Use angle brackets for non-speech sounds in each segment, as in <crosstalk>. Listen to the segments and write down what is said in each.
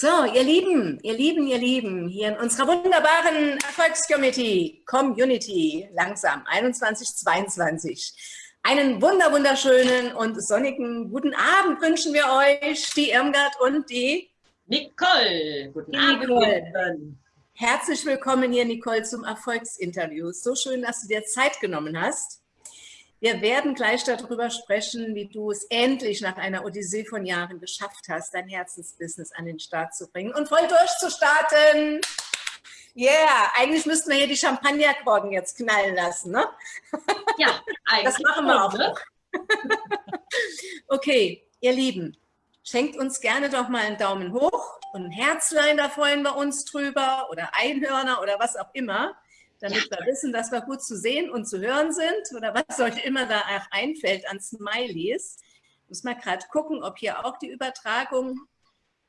So, ihr Lieben, ihr Lieben, ihr Lieben, hier in unserer wunderbaren Erfolgscommunity, Community, langsam, 2122. Einen wunder wunderschönen und sonnigen guten Abend wünschen wir euch, die Irmgard und die Nicole. Guten Abend. Nicole. Herzlich willkommen hier, Nicole, zum Erfolgsinterview. So schön, dass du dir Zeit genommen hast. Wir werden gleich darüber sprechen, wie du es endlich nach einer Odyssee von Jahren geschafft hast, dein Herzensbusiness an den Start zu bringen und voll durchzustarten. Yeah, eigentlich müssten wir hier die Champagnerkorken jetzt knallen lassen, ne? Ja, eigentlich. <laughs> Das machen wir auch noch. <laughs> Okay, ihr Lieben, schenkt uns gerne doch mal einen Daumen hoch und ein Herzlein, da freuen wir uns drüber oder Einhörner oder was auch immer damit ja. wir wissen, dass wir gut zu sehen und zu hören sind oder was euch immer da einfällt an Smileys. Muss mal gerade gucken, ob hier auch die Übertragung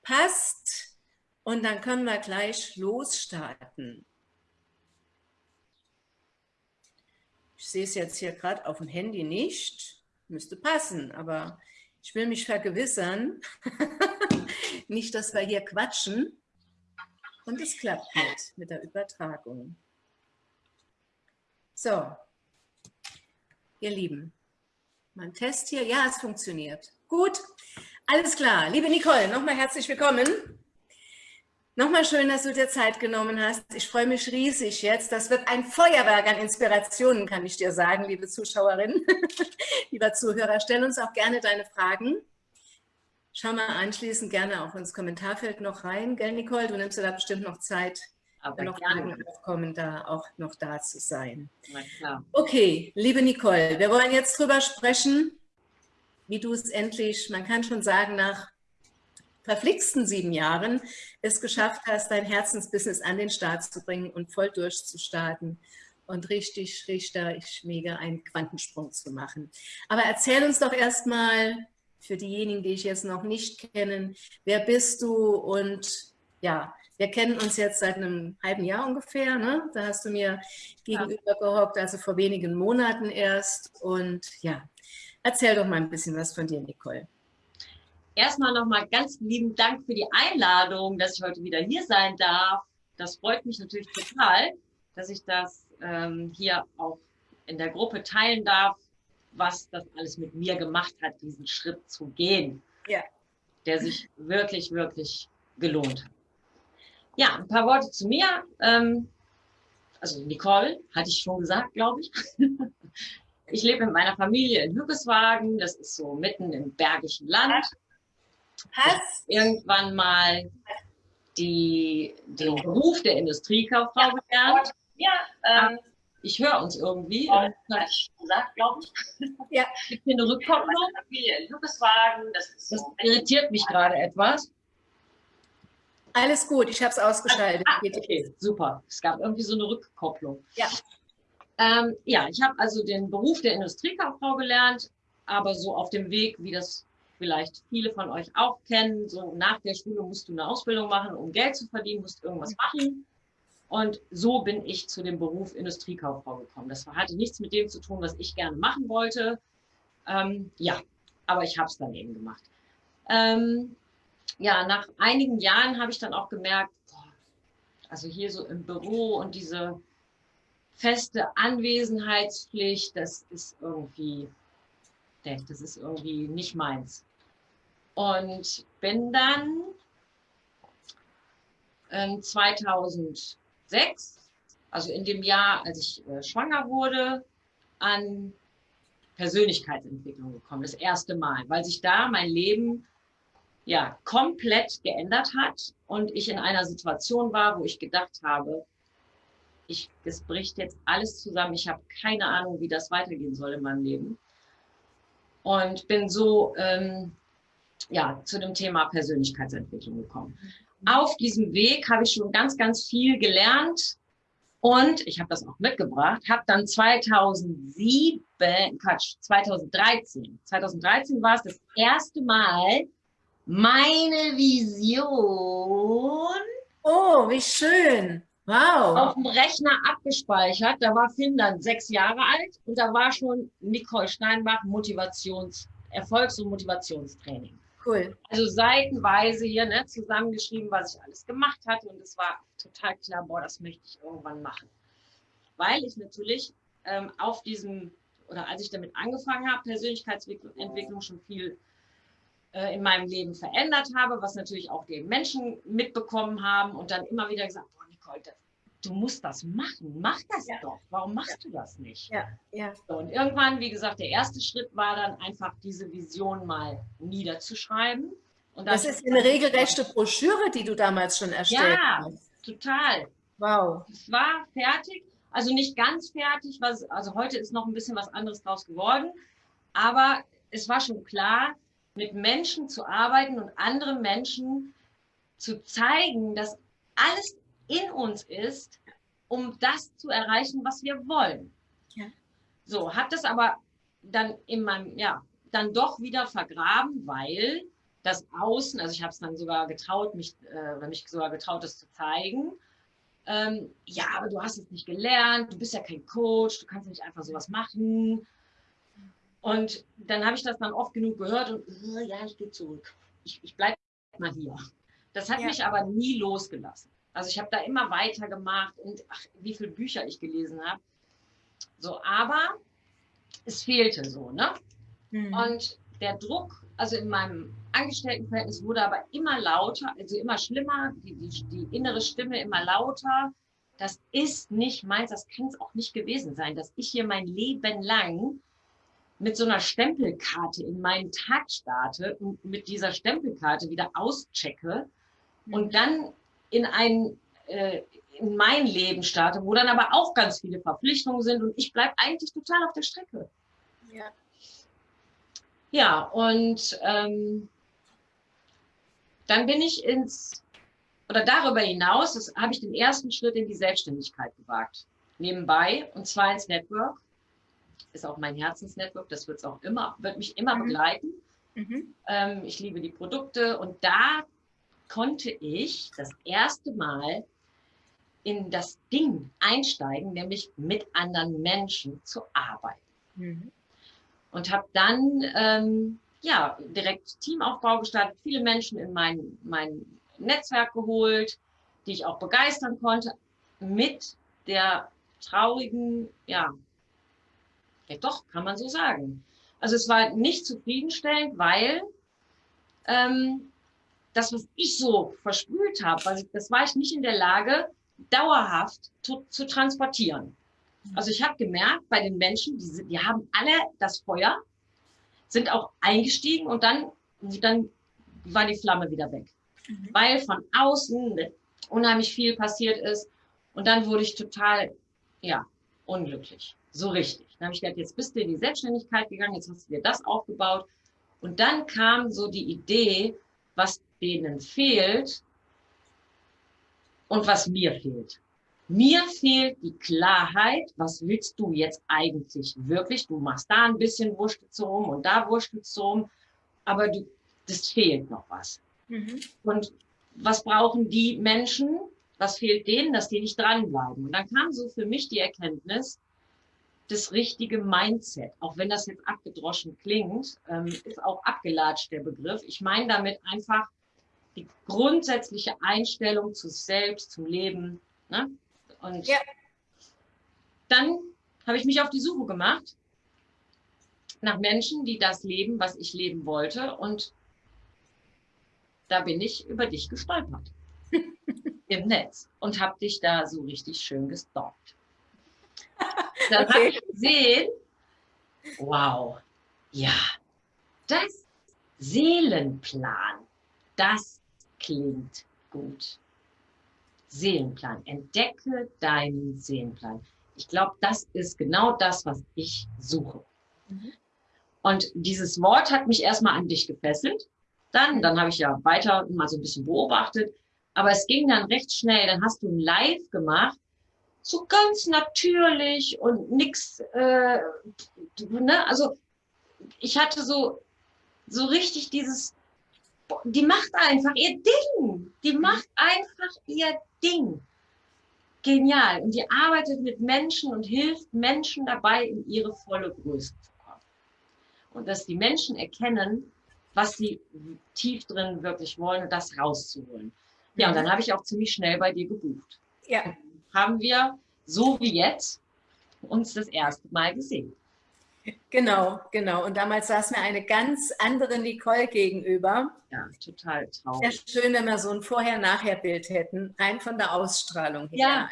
passt und dann können wir gleich losstarten. Ich sehe es jetzt hier gerade auf dem Handy nicht, müsste passen, aber ich will mich vergewissern, <laughs> nicht, dass wir hier quatschen und es klappt nicht mit der Übertragung. So, ihr Lieben, mein Test hier, ja, es funktioniert. Gut, alles klar. Liebe Nicole, nochmal herzlich willkommen. Nochmal schön, dass du dir Zeit genommen hast. Ich freue mich riesig jetzt. Das wird ein Feuerwerk an Inspirationen, kann ich dir sagen, liebe Zuschauerin, <laughs> lieber Zuhörer. Stell uns auch gerne deine Fragen. Schau mal anschließend gerne auch ins Kommentarfeld noch rein, gell, Nicole? Du nimmst dir da bestimmt noch Zeit, aber noch gerne. aufkommen, da auch noch da zu sein. Okay, liebe Nicole, wir wollen jetzt drüber sprechen, wie du es endlich, man kann schon sagen, nach verflixten sieben Jahren es geschafft hast, dein Herzensbusiness an den Start zu bringen und voll durchzustarten und richtig, richtig mega einen Quantensprung zu machen. Aber erzähl uns doch erstmal für diejenigen, die ich jetzt noch nicht kennen, wer bist du und ja, wir kennen uns jetzt seit einem halben Jahr ungefähr. Ne? Da hast du mir gegenüber gehockt, also vor wenigen Monaten erst. Und ja, erzähl doch mal ein bisschen was von dir, Nicole. Erstmal nochmal ganz lieben Dank für die Einladung, dass ich heute wieder hier sein darf. Das freut mich natürlich total, dass ich das ähm, hier auch in der Gruppe teilen darf, was das alles mit mir gemacht hat, diesen Schritt zu gehen. Ja. Der sich wirklich, wirklich gelohnt hat. Ja, ein paar Worte zu mir. Ähm, also Nicole, hatte ich schon gesagt, glaube ich. <laughs> ich lebe mit meiner Familie in Hückeswagen. Das ist so mitten im Bergischen Land. Was? Irgendwann mal die, den Beruf der Industriekauffrau gelernt. Ja, ähm, ich höre uns irgendwie. Ja, hatte ich gesagt, glaube ich. Ja. Ich bin eine Rückkopplung. Familie in Hückeswagen. Das, ist so das irritiert mich gerade etwas. Alles gut, ich habe es ausgeschaltet. Ah, okay, super. Es gab irgendwie so eine Rückkopplung. Ja. Ähm, ja, ich habe also den Beruf der Industriekauffrau gelernt, aber so auf dem Weg, wie das vielleicht viele von euch auch kennen, so nach der Schule musst du eine Ausbildung machen, um Geld zu verdienen, musst irgendwas machen. Und so bin ich zu dem Beruf Industriekauffrau gekommen. Das hatte nichts mit dem zu tun, was ich gerne machen wollte. Ähm, ja, aber ich habe es dann eben gemacht. Ähm, ja, nach einigen Jahren habe ich dann auch gemerkt, also hier so im Büro und diese feste Anwesenheitspflicht, das ist irgendwie, das ist irgendwie nicht meins. Und bin dann 2006, ähm, also in dem Jahr, als ich äh, schwanger wurde, an Persönlichkeitsentwicklung gekommen, das erste Mal, weil sich da mein Leben ja, komplett geändert hat und ich in einer Situation war, wo ich gedacht habe, ich, es bricht jetzt alles zusammen, ich habe keine Ahnung, wie das weitergehen soll in meinem Leben. Und bin so ähm, ja, zu dem Thema Persönlichkeitsentwicklung gekommen. Auf diesem Weg habe ich schon ganz, ganz viel gelernt und ich habe das auch mitgebracht, habe dann 2007, Quatsch, 2013, 2013 war es das erste Mal, meine Vision. Oh, wie schön. Wow. Auf dem Rechner abgespeichert. Da war Finn dann sechs Jahre alt und da war schon Nicole Steinbach Motivations, Erfolgs- und Motivationstraining. Cool. Also seitenweise hier ne, zusammengeschrieben, was ich alles gemacht hatte. Und es war total klar, boah, das möchte ich irgendwann machen. Weil ich natürlich ähm, auf diesem, oder als ich damit angefangen habe, Persönlichkeitsentwicklung schon viel äh, in meinem Leben verändert habe, was natürlich auch die Menschen mitbekommen haben und dann immer wieder gesagt, boah, Nicole, das, du musst das machen, mach das ja. doch. Warum machst du das nicht? Ja, ja. So, und irgendwann, wie gesagt, der erste Schritt war dann einfach diese Vision mal niederzuschreiben. Und das ist eine regelrechte Broschüre, die du damals schon erstellt ja, hast. Ja, total. Wow. Es war fertig, also nicht ganz fertig, was, also heute ist noch ein bisschen was anderes draus geworden, aber es war schon klar, mit Menschen zu arbeiten und anderen Menschen zu zeigen, dass alles in uns ist, um das zu erreichen, was wir wollen. Ja. So, habe das aber dann in meinem, ja, dann doch wieder vergraben, weil das Außen, also ich habe es dann sogar getraut, mich, äh, mich sogar getraut, das zu zeigen. Ähm, ja, aber du hast es nicht gelernt, du bist ja kein Coach, du kannst nicht einfach sowas machen. Und dann habe ich das dann oft genug gehört und äh, ja, ich gehe zurück. Ich, ich bleibe mal hier. Das hat ja. mich aber nie losgelassen. Also ich habe da immer weitergemacht und ach, wie viele Bücher ich gelesen habe. So, aber es fehlte so, ne? Mhm. Und der Druck, also in meinem Angestelltenverhältnis wurde aber immer lauter, also immer schlimmer, die, die, die innere Stimme immer lauter. Das ist nicht meins, das kann es auch nicht gewesen sein, dass ich hier mein Leben lang mit so einer Stempelkarte in meinen Tag starte und mit dieser Stempelkarte wieder auschecke mhm. und dann in ein äh, in mein Leben starte, wo dann aber auch ganz viele Verpflichtungen sind und ich bleibe eigentlich total auf der Strecke. Ja. Ja, und ähm, dann bin ich ins, oder darüber hinaus, habe ich den ersten Schritt in die Selbstständigkeit gewagt. Nebenbei, und zwar ins Network ist auch mein Herzensnetwork, das wird auch immer, wird mich immer mhm. begleiten. Mhm. Ähm, ich liebe die Produkte und da konnte ich das erste Mal in das Ding einsteigen, nämlich mit anderen Menschen zu arbeiten. Mhm. Und habe dann ähm, ja direkt Teamaufbau gestartet, viele Menschen in mein, mein Netzwerk geholt, die ich auch begeistern konnte, mit der traurigen ja, ja, doch, kann man so sagen. Also es war nicht zufriedenstellend, weil ähm, das, was ich so versprüht habe, also das war ich nicht in der Lage, dauerhaft zu, zu transportieren. Also ich habe gemerkt, bei den Menschen, die, die haben alle das Feuer, sind auch eingestiegen und dann, dann war die Flamme wieder weg. Mhm. Weil von außen unheimlich viel passiert ist und dann wurde ich total, ja, unglücklich. So richtig. Dann habe ich gedacht, jetzt bist du in die Selbstständigkeit gegangen, jetzt hast du dir das aufgebaut. Und dann kam so die Idee, was denen fehlt und was mir fehlt. Mir fehlt die Klarheit, was willst du jetzt eigentlich wirklich? Du machst da ein bisschen wurstelst rum und da wurstelst rum, aber du, das fehlt noch was. Mhm. Und was brauchen die Menschen? Was fehlt denen, dass die nicht dranbleiben? Und dann kam so für mich die Erkenntnis, das richtige Mindset. Auch wenn das jetzt abgedroschen klingt, ähm, ist auch abgelatscht der Begriff. Ich meine damit einfach die grundsätzliche Einstellung zu selbst, zum Leben. Ne? Und ja. dann habe ich mich auf die Suche gemacht nach Menschen, die das leben, was ich leben wollte. Und da bin ich über dich gestolpert im Netz und habe dich da so richtig schön gestalkt. <laughs> Dann okay. habe ich gesehen, wow, ja, das Seelenplan, das klingt gut. Seelenplan, entdecke deinen Seelenplan. Ich glaube, das ist genau das, was ich suche. Mhm. Und dieses Wort hat mich erstmal an dich gefesselt. Dann, dann habe ich ja weiter mal so ein bisschen beobachtet. Aber es ging dann recht schnell. Dann hast du ein Live gemacht so ganz natürlich und nix, äh, ne? Also ich hatte so, so richtig dieses, die macht einfach ihr Ding. Die mhm. macht einfach ihr Ding. Genial. Und die arbeitet mit Menschen und hilft Menschen dabei, in ihre volle Größe zu kommen. Und dass die Menschen erkennen, was sie tief drin wirklich wollen und das rauszuholen. Ja, und dann habe ich auch ziemlich schnell bei dir gebucht. Ja. Haben wir, so wie jetzt, uns das erste Mal gesehen. Genau, genau. Und damals saß mir eine ganz andere Nicole gegenüber. Ja, total traurig. Sehr schön, wenn wir so ein Vorher-Nachher-Bild hätten, rein von der Ausstrahlung her. Ja.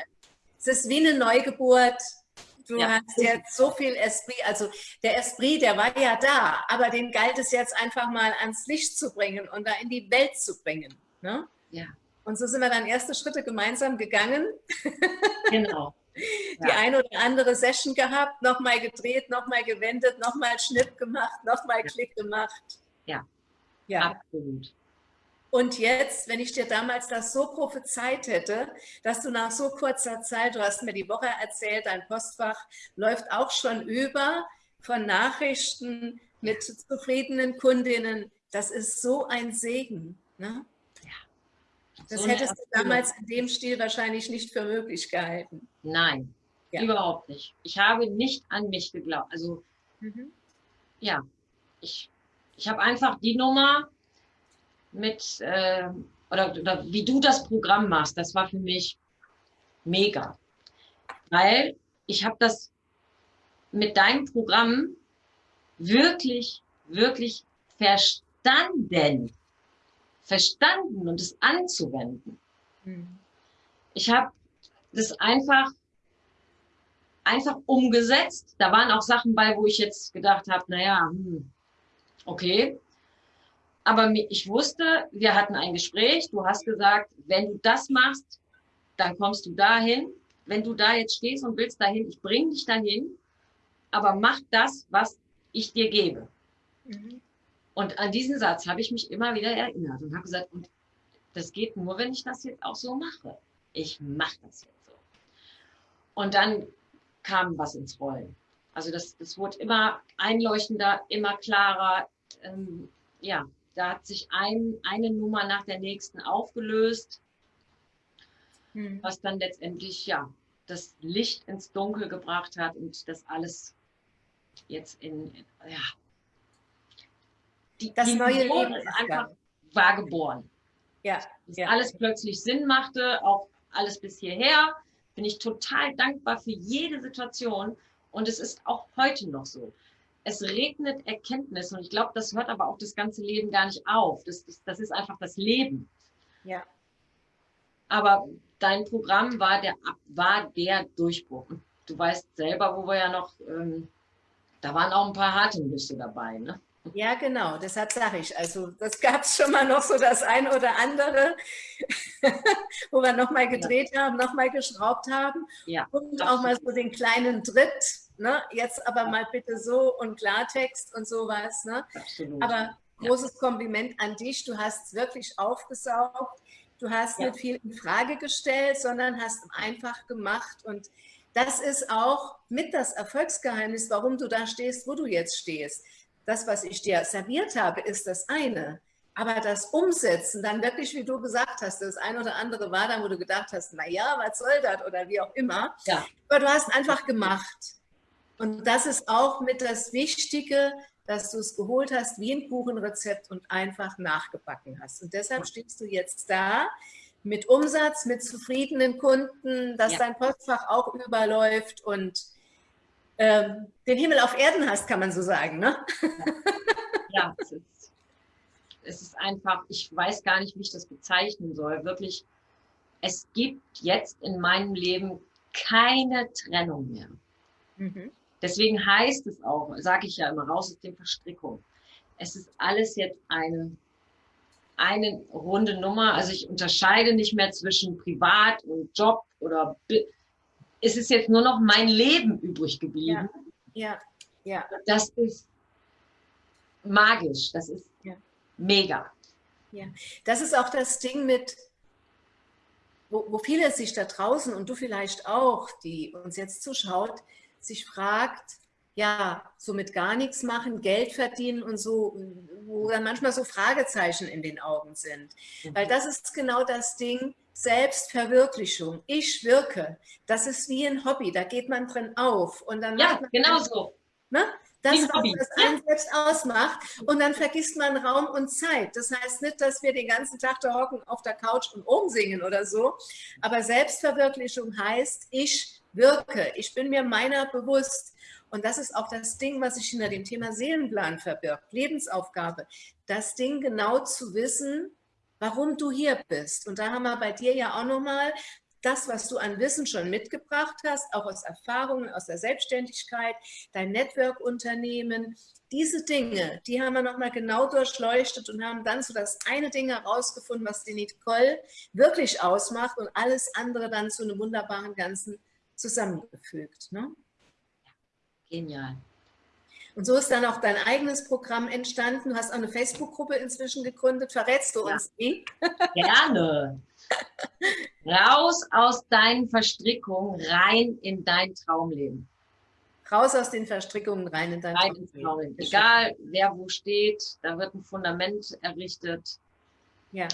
Es ist wie eine Neugeburt. Du ja. hast jetzt so viel Esprit, also der Esprit, der war ja da, aber den galt es jetzt einfach mal ans Licht zu bringen und da in die Welt zu bringen. Ne? Ja. Und so sind wir dann erste Schritte gemeinsam gegangen. Genau. <laughs> die ja. eine oder andere Session gehabt, nochmal gedreht, nochmal gewendet, nochmal Schnitt gemacht, nochmal ja. Klick gemacht. Ja. ja, absolut. Und jetzt, wenn ich dir damals das so prophezeit hätte, dass du nach so kurzer Zeit, du hast mir die Woche erzählt, dein Postfach läuft auch schon über von Nachrichten mit zufriedenen Kundinnen. Das ist so ein Segen. Ne? Das so hättest du damals in dem Stil wahrscheinlich nicht für möglich gehalten. Nein, ja. überhaupt nicht. Ich habe nicht an mich geglaubt. Also, mhm. ja, ich, ich habe einfach die Nummer mit, äh, oder, oder wie du das Programm machst, das war für mich mega. Weil ich habe das mit deinem Programm wirklich, wirklich verstanden verstanden und es anzuwenden. Mhm. Ich habe das einfach, einfach umgesetzt. Da waren auch Sachen bei, wo ich jetzt gedacht habe, naja, hm, okay. Aber ich wusste, wir hatten ein Gespräch, du hast gesagt, wenn du das machst, dann kommst du dahin. Wenn du da jetzt stehst und willst dahin, ich bringe dich dahin, aber mach das, was ich dir gebe. Mhm. Und an diesen Satz habe ich mich immer wieder erinnert und habe gesagt, und das geht nur, wenn ich das jetzt auch so mache. Ich mache das jetzt so. Und dann kam was ins Rollen. Also das, das wurde immer einleuchtender, immer klarer. Ähm, ja, da hat sich ein, eine Nummer nach der nächsten aufgelöst, hm. was dann letztendlich ja das Licht ins Dunkel gebracht hat und das alles jetzt in, ja, die, das die neue Leben ist einfach war geboren. Ja, Dass ja. alles plötzlich Sinn machte, auch alles bis hierher. Bin ich total dankbar für jede Situation und es ist auch heute noch so. Es regnet Erkenntnis und ich glaube, das hört aber auch das ganze Leben gar nicht auf. Das, das, das ist einfach das Leben. Ja. Aber dein Programm war der, war der Durchbruch. Und du weißt selber, wo wir ja noch, ähm, da waren auch ein paar harte Nüsse dabei. Ne? Ja, genau, deshalb sage ich, also das gab es schon mal noch so das ein oder andere, <laughs> wo wir nochmal gedreht ja. haben, nochmal geschraubt haben ja, und auch mal so den kleinen Tritt, ne? jetzt aber ja. mal bitte so und Klartext und sowas. Ne? Absolut. Aber großes Kompliment an dich, du hast es wirklich aufgesaugt, du hast nicht viel in Frage gestellt, sondern hast einfach gemacht und das ist auch mit das Erfolgsgeheimnis, warum du da stehst, wo du jetzt stehst das, was ich dir serviert habe, ist das eine. Aber das Umsetzen, dann wirklich, wie du gesagt hast, das ein oder andere war dann, wo du gedacht hast, na ja, was soll das oder wie auch immer. Ja. Aber du hast einfach gemacht. Und das ist auch mit das Wichtige, dass du es geholt hast wie ein Kuchenrezept und einfach nachgebacken hast. Und deshalb stehst du jetzt da mit Umsatz, mit zufriedenen Kunden, dass ja. dein Postfach auch überläuft und ähm, den Himmel auf Erden hast, kann man so sagen. Ne? <laughs> Ja, es ist, es ist einfach, ich weiß gar nicht, wie ich das bezeichnen soll. Wirklich, es gibt jetzt in meinem Leben keine Trennung mehr. Mhm. Deswegen heißt es auch, sage ich ja immer, raus aus dem Verstrickung. Es ist alles jetzt eine, eine runde Nummer. Also ich unterscheide nicht mehr zwischen Privat und Job oder ist es jetzt nur noch mein Leben übrig geblieben. Ja, ja. ja. Das ist magisch, das ist ja. mega. Ja, das ist auch das Ding mit, wo, wo viele sich da draußen und du vielleicht auch, die uns jetzt zuschaut, sich fragt, ja, so mit gar nichts machen, Geld verdienen und so, wo dann manchmal so Fragezeichen in den Augen sind. Mhm. Weil das ist genau das Ding, Selbstverwirklichung. Ich wirke. Das ist wie ein Hobby, da geht man drin auf. Und dann ja, genau so. Ne? Das, was das einen selbst ausmacht. Und dann vergisst man Raum und Zeit. Das heißt nicht, dass wir den ganzen Tag da hocken auf der Couch und umsingen oder so. Aber Selbstverwirklichung heißt, ich wirke. Ich bin mir meiner bewusst. Und das ist auch das Ding, was sich hinter dem Thema Seelenplan verbirgt, Lebensaufgabe. Das Ding genau zu wissen, warum du hier bist. Und da haben wir bei dir ja auch nochmal das, was du an Wissen schon mitgebracht hast, auch aus Erfahrungen, aus der Selbstständigkeit, dein Network-Unternehmen, diese Dinge, die haben wir nochmal genau durchleuchtet und haben dann so das eine Ding herausgefunden, was die Nicole wirklich ausmacht und alles andere dann zu einem wunderbaren Ganzen zusammengefügt. Ne? Genial. Und so ist dann auch dein eigenes Programm entstanden. Du hast auch eine Facebook-Gruppe inzwischen gegründet. Verrätst du uns die? <laughs> Gerne. Raus aus deinen Verstrickungen, rein in dein Traumleben. Raus aus den Verstrickungen, rein in dein rein Traumleben. Traumleben. Egal, wer wo steht, da wird ein Fundament errichtet. Ja.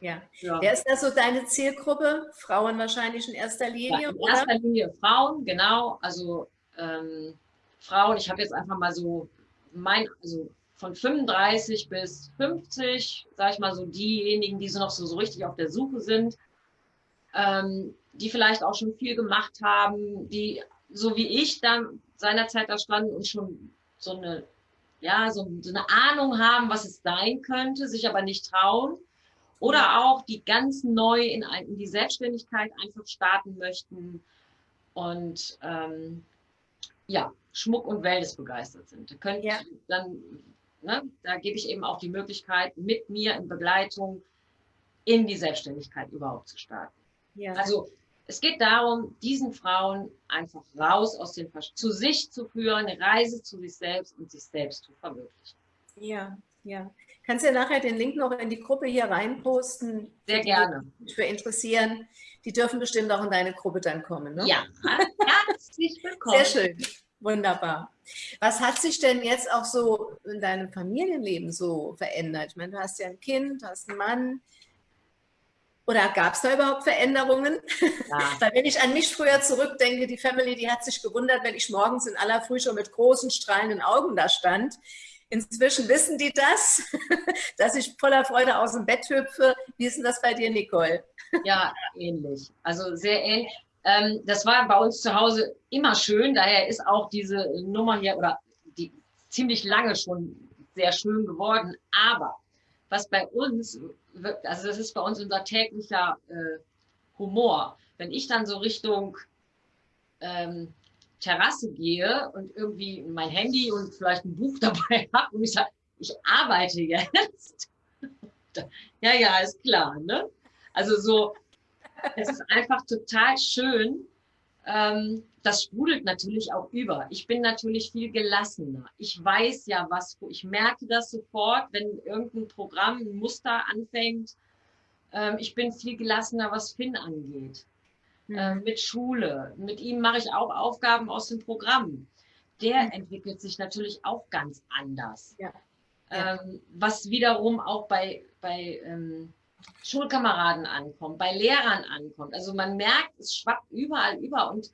Ja. ja. Wer ist da so deine Zielgruppe? Frauen wahrscheinlich in erster Linie? Ja, in oder? erster Linie Frauen, genau. Also ähm, Frauen, ich habe jetzt einfach mal so mein, also von 35 bis 50, sage ich mal so, diejenigen, die so noch so, so richtig auf der Suche sind, ähm, die vielleicht auch schon viel gemacht haben, die so wie ich dann seinerzeit da standen und schon so eine, ja, so, so eine Ahnung haben, was es sein könnte, sich aber nicht trauen. Oder auch die ganz neu in, in die Selbstständigkeit einfach starten möchten und ähm, ja, Schmuck und Wellness begeistert sind. Da könnt ja. dann Ne? Da gebe ich eben auch die Möglichkeit, mit mir in Begleitung in die Selbstständigkeit überhaupt zu starten. Ja. Also es geht darum, diesen Frauen einfach raus aus den Versch zu sich zu führen, eine Reise zu sich selbst und sich selbst zu verwirklichen. Ja, ja. Kannst du ja nachher den Link noch in die Gruppe hier reinposten? Sehr gerne. Die für interessieren. Die dürfen bestimmt auch in deine Gruppe dann kommen, ne? Ja, <laughs> herzlich willkommen. Sehr schön. Wunderbar. Was hat sich denn jetzt auch so in deinem Familienleben so verändert? Ich meine, du hast ja ein Kind, hast einen Mann. Oder gab es da überhaupt Veränderungen? Ja. <laughs> Weil wenn ich an mich früher zurückdenke, die Family, die hat sich gewundert, wenn ich morgens in aller Früh schon mit großen, strahlenden Augen da stand. Inzwischen wissen die das, <laughs> dass ich voller Freude aus dem Bett hüpfe. Wie ist denn das bei dir, Nicole? Ja, ähnlich. Also sehr ähnlich. Ähm, das war bei uns zu Hause immer schön, daher ist auch diese Nummer hier oder die ziemlich lange schon sehr schön geworden. Aber was bei uns, also das ist bei uns unser täglicher äh, Humor. Wenn ich dann so Richtung ähm, Terrasse gehe und irgendwie mein Handy und vielleicht ein Buch <laughs> dabei habe und ich sage, ich arbeite jetzt. <laughs> ja, ja, ist klar. Ne? Also so, es ist einfach total schön. Ähm, das sprudelt natürlich auch über. Ich bin natürlich viel gelassener. Ich weiß ja, was, ich merke das sofort, wenn irgendein Programm, ein Muster anfängt. Ähm, ich bin viel gelassener, was Finn angeht. Mhm. Ähm, mit Schule. Mit ihm mache ich auch Aufgaben aus dem Programm. Der mhm. entwickelt sich natürlich auch ganz anders. Ja. Ja. Ähm, was wiederum auch bei, bei ähm, Schulkameraden ankommt, bei Lehrern ankommt. Also man merkt, es schwappt überall über und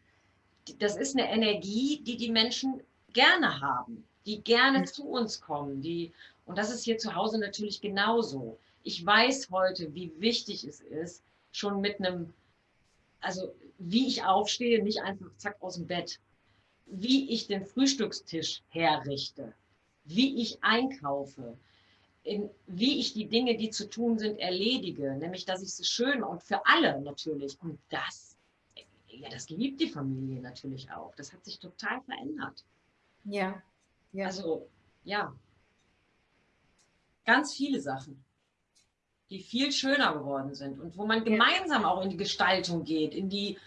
das ist eine Energie, die die Menschen gerne haben, die gerne mhm. zu uns kommen. Die, und das ist hier zu Hause natürlich genauso. Ich weiß heute, wie wichtig es ist, schon mit einem, also wie ich aufstehe, nicht einfach zack aus dem Bett, wie ich den Frühstückstisch herrichte, wie ich einkaufe, in, wie ich die Dinge, die zu tun sind, erledige. Nämlich, dass ich sie schön und für alle natürlich. Und das, ja, das liebt die Familie natürlich auch. Das hat sich total verändert. Ja. ja. Also, ja. Ganz viele Sachen, die viel schöner geworden sind und wo man gemeinsam auch in die Gestaltung geht, in die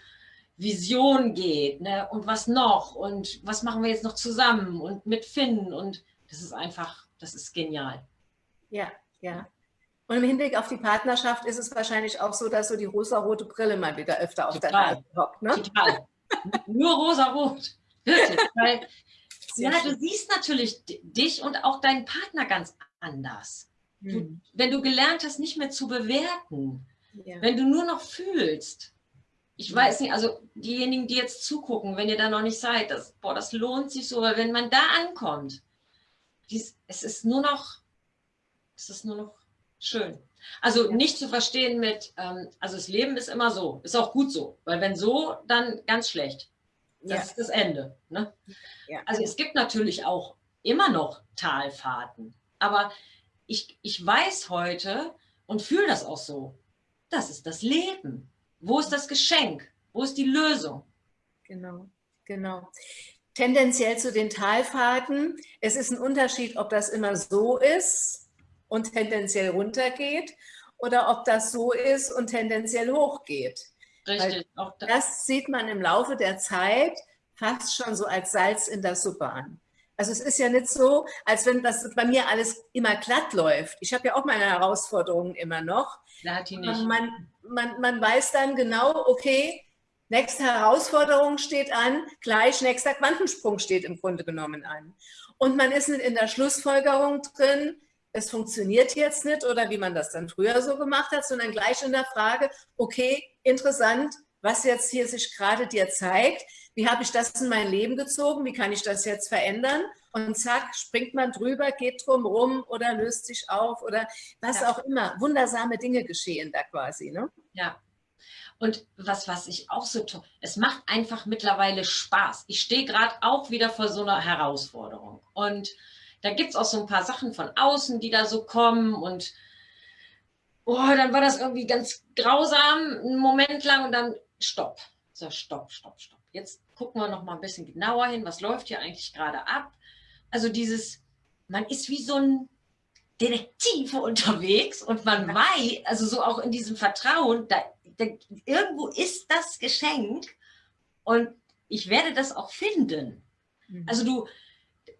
Vision geht. Ne? Und was noch? Und was machen wir jetzt noch zusammen? Und mit Finn? Und das ist einfach, das ist genial. Ja, ja. Und im Hinblick auf die Partnerschaft ist es wahrscheinlich auch so, dass so die rosa-rote Brille mal wieder öfter auf Total. der Nase hockt. Ne? Total. Nur rosa-rot. Weil, ja, du siehst natürlich dich und auch deinen Partner ganz anders. Hm. Du, wenn du gelernt hast, nicht mehr zu bewerten, ja. wenn du nur noch fühlst, ich weiß nicht, also diejenigen, die jetzt zugucken, wenn ihr da noch nicht seid, das, boah, das lohnt sich so, weil wenn man da ankommt, dies, es ist nur noch, es ist nur noch schön. Also nicht zu verstehen mit, ähm, also das Leben ist immer so, ist auch gut so, weil wenn so, dann ganz schlecht. Das ja. ist das Ende. Ne? Ja. Also es gibt natürlich auch immer noch Talfahrten, aber ich, ich weiß heute und fühle das auch so, das ist das Leben. Wo ist das Geschenk? Wo ist die Lösung? Genau, genau. Tendenziell zu den Talfahrten. Es ist ein Unterschied, ob das immer so ist, und tendenziell runtergeht oder ob das so ist und tendenziell hochgeht. Richtig. Auch das. das sieht man im Laufe der Zeit fast schon so als Salz in der Suppe an. Also es ist ja nicht so, als wenn das bei mir alles immer glatt läuft. Ich habe ja auch meine Herausforderungen immer noch. Man, man, man weiß dann genau, okay, nächste Herausforderung steht an, gleich nächster Quantensprung steht im Grunde genommen an. Und man ist nicht in der Schlussfolgerung drin, es funktioniert jetzt nicht oder wie man das dann früher so gemacht hat, sondern gleich in der Frage, okay, interessant, was jetzt hier sich gerade dir zeigt, wie habe ich das in mein Leben gezogen, wie kann ich das jetzt verändern und zack, springt man drüber, geht drum rum oder löst sich auf oder was ja. auch immer. Wundersame Dinge geschehen da quasi. Ne? Ja, und was, was ich auch so toll, es macht einfach mittlerweile Spaß. Ich stehe gerade auch wieder vor so einer Herausforderung und da gibt es auch so ein paar Sachen von außen, die da so kommen und oh, dann war das irgendwie ganz grausam, einen Moment lang und dann stopp. So, stopp, stopp, stopp. Jetzt gucken wir noch mal ein bisschen genauer hin, was läuft hier eigentlich gerade ab. Also dieses, man ist wie so ein Detektiv unterwegs und man weiß, also so auch in diesem Vertrauen, da, da, irgendwo ist das Geschenk und ich werde das auch finden. Mhm. Also du,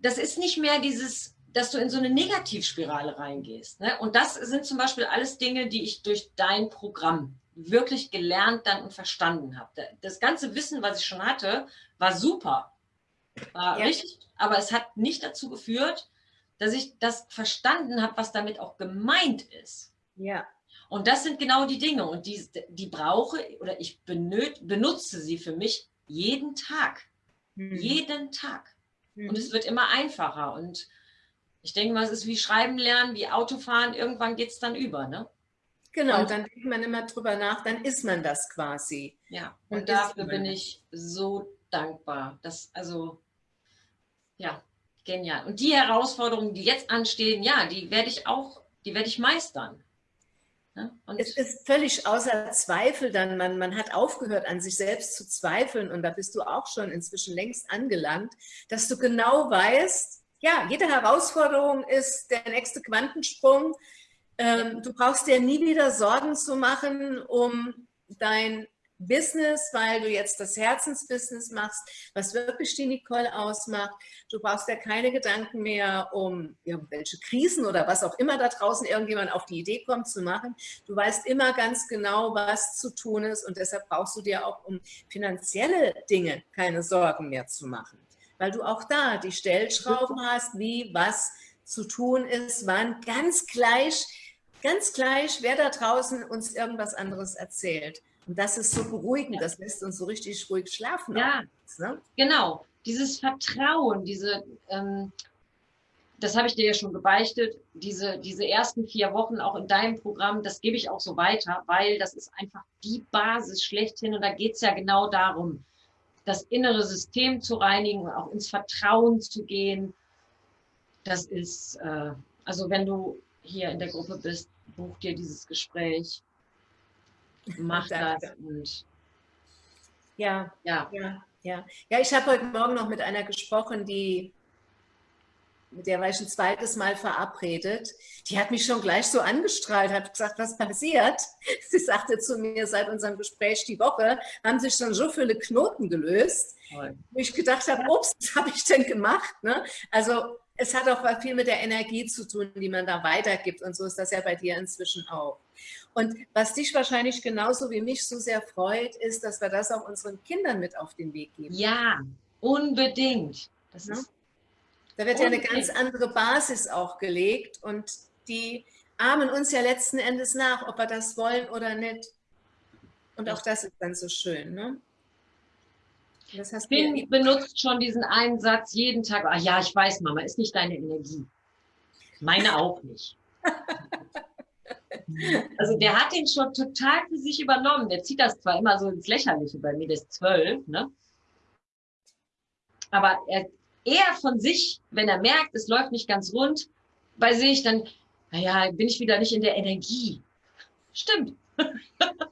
das ist nicht mehr dieses, dass du in so eine Negativspirale reingehst. Ne? Und das sind zum Beispiel alles Dinge, die ich durch dein Programm wirklich gelernt dann und verstanden habe. Das ganze Wissen, was ich schon hatte, war super. War ja. richtig, aber es hat nicht dazu geführt, dass ich das verstanden habe, was damit auch gemeint ist. Ja. Und das sind genau die Dinge und die, die brauche oder ich benutze sie für mich jeden Tag. Hm. Jeden Tag. Mhm. Und es wird immer einfacher. Und ich denke mal, es ist wie Schreiben lernen, wie Autofahren. Irgendwann geht es dann über, ne? Genau, und dann denkt man immer drüber nach, dann ist man das quasi. Ja, und, und dafür bin ich so dankbar. Das, also, ja, genial. Und die Herausforderungen, die jetzt anstehen, ja, die werde ich auch, die werde ich meistern. Ne? es ist völlig außer Zweifel dann, man, man hat aufgehört an sich selbst zu zweifeln und da bist du auch schon inzwischen längst angelangt, dass du genau weißt, ja, jede Herausforderung ist der nächste Quantensprung. Ähm, du brauchst dir nie wieder Sorgen zu machen um dein Business, weil du jetzt das Herzensbusiness machst, was wirklich die Nicole ausmacht. Du brauchst ja keine Gedanken mehr um irgendwelche Krisen oder was auch immer da draußen irgendjemand auf die Idee kommt zu machen. Du weißt immer ganz genau, was zu tun ist und deshalb brauchst du dir auch um finanzielle Dinge keine Sorgen mehr zu machen, weil du auch da die Stellschrauben hast, wie was zu tun ist, wann, ganz gleich, ganz gleich, wer da draußen uns irgendwas anderes erzählt. Und das ist so beruhigend, das lässt uns so richtig ruhig schlafen. Ja, ne? genau. Dieses Vertrauen, diese, ähm, das habe ich dir ja schon gebeichtet, diese, diese ersten vier Wochen auch in deinem Programm, das gebe ich auch so weiter, weil das ist einfach die Basis schlechthin und da geht es ja genau darum, das innere System zu reinigen, auch ins Vertrauen zu gehen. Das ist, äh, also wenn du hier in der Gruppe bist, buch dir dieses Gespräch mach das und ja, ja, ja, ja. Ja, ich habe heute Morgen noch mit einer gesprochen, die mit der war ich ein zweites Mal verabredet. Die hat mich schon gleich so angestrahlt, hat gesagt, was passiert? <laughs> Sie sagte zu mir, seit unserem Gespräch die Woche haben sich schon so viele Knoten gelöst, Toll. wo ich gedacht habe, ups, was habe ich denn gemacht? Ne? Also es hat auch viel mit der Energie zu tun, die man da weitergibt. Und so ist das ja bei dir inzwischen auch. Und was dich wahrscheinlich genauso wie mich so sehr freut, ist, dass wir das auch unseren Kindern mit auf den Weg geben. Ja, unbedingt. Das ja? ist da wird unbedingt. ja eine ganz andere Basis auch gelegt und die ahmen uns ja letzten Endes nach, ob wir das wollen oder nicht. Und auch das ist dann so schön, ne? Das heißt, Finn benutzt schon diesen einen Satz jeden Tag. Ah ja, ich weiß, Mama, ist nicht deine Energie. Meine auch nicht. <laughs> <laughs> also der hat den schon total für sich übernommen. Der zieht das zwar immer so ins Lächerliche bei mir, der ist zwölf, ne? Aber er, er von sich, wenn er merkt, es läuft nicht ganz rund, bei sich, dann, naja, bin ich wieder nicht in der Energie. Stimmt. <laughs>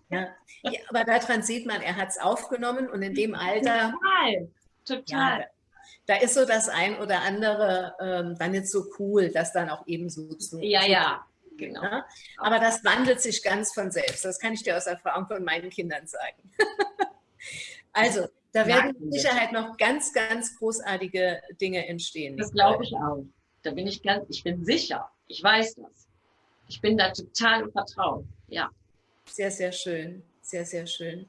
Ja. ja aber daran sieht man, er hat es aufgenommen und in dem Alter. Total, total. Ja, da ist so das ein oder andere ähm, dann nicht so cool, das dann auch eben so zu. Ja, ja, genau. Ja? Aber das wandelt sich ganz von selbst. Das kann ich dir aus Erfahrung von meinen Kindern sagen. <laughs> also, da werden mit Sicherheit noch ganz, ganz großartige Dinge entstehen. Das glaube ich auch. Da bin ich ganz, ich bin sicher. Ich weiß das. Ich bin da total im Vertrauen. Ja. Sehr, sehr schön. Sehr, sehr schön.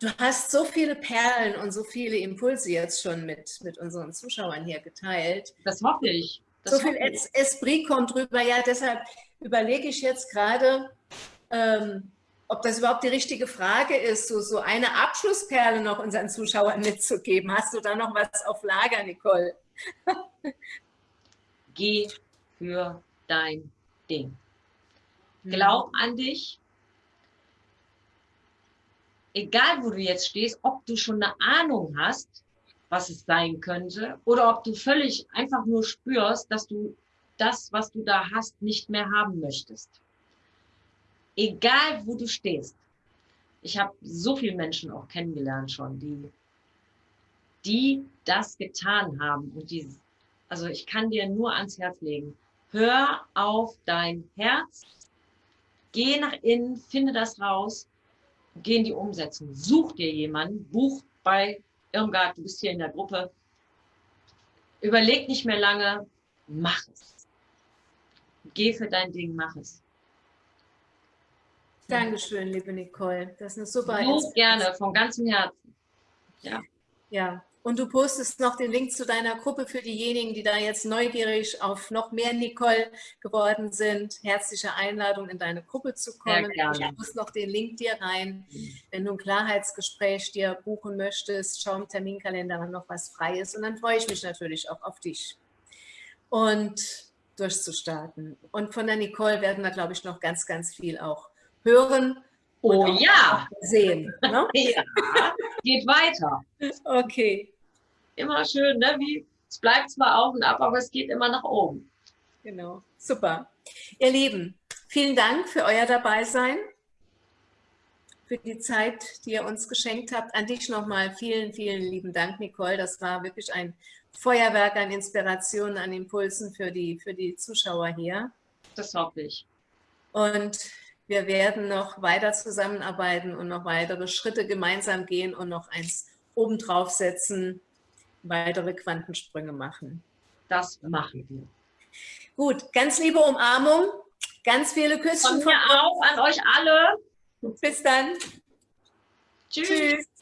Du hast so viele Perlen und so viele Impulse jetzt schon mit, mit unseren Zuschauern hier geteilt. Das hoffe ich. Das so viel ich. Esprit kommt drüber. Ja, deshalb überlege ich jetzt gerade, ähm, ob das überhaupt die richtige Frage ist, so, so eine Abschlussperle noch unseren Zuschauern mitzugeben. Hast du da noch was auf Lager, Nicole? <laughs> Geh für dein Ding. Glaub an dich, egal wo du jetzt stehst, ob du schon eine Ahnung hast, was es sein könnte, oder ob du völlig einfach nur spürst, dass du das, was du da hast, nicht mehr haben möchtest. Egal wo du stehst. Ich habe so viele Menschen auch kennengelernt schon, die, die das getan haben. Und die, also ich kann dir nur ans Herz legen. Hör auf dein Herz, geh nach innen, finde das raus geh in die Umsetzung. Such dir jemanden, buch bei Irmgard, du bist hier in der Gruppe. Überleg nicht mehr lange, mach es. Geh für dein Ding, mach es. Dankeschön, liebe Nicole. Das ist eine super So gerne, von ganzem Herzen. Ja. Ja, und du postest noch den Link zu deiner Gruppe für diejenigen, die da jetzt neugierig auf noch mehr Nicole geworden sind. Herzliche Einladung, in deine Gruppe zu kommen. Ich muss noch den Link dir rein. Wenn du ein Klarheitsgespräch dir buchen möchtest, schau im Terminkalender, wann noch was frei ist. Und dann freue ich mich natürlich auch auf dich. Und durchzustarten. Und von der Nicole werden wir, glaube ich, noch ganz, ganz viel auch hören. Oh ja. Sehen. Ne? <laughs> ja, geht weiter. Okay immer schön, ne? Wie, es bleibt zwar auf und ab, aber es geht immer nach oben. Genau, super. Ihr Lieben, vielen Dank für euer Dabeisein, für die Zeit, die ihr uns geschenkt habt. An dich nochmal vielen, vielen lieben Dank, Nicole. Das war wirklich ein Feuerwerk an Inspirationen, an Impulsen für die, für die Zuschauer hier. Das hoffe ich. Und wir werden noch weiter zusammenarbeiten und noch weitere Schritte gemeinsam gehen und noch eins obendrauf setzen, weitere Quantensprünge machen. Das machen wir. Gut, ganz liebe Umarmung, ganz viele Küsschen von mir auch an euch alle. Bis dann. Tschüss. Tschüss.